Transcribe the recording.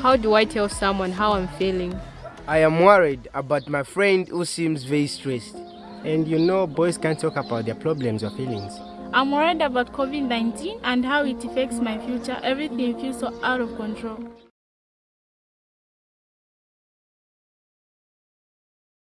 How do I tell someone how I'm feeling? I am worried about my friend who seems very stressed. And you know, boys can't talk about their problems or feelings. I'm worried about COVID 19 and how it affects my future. Everything feels so out of control.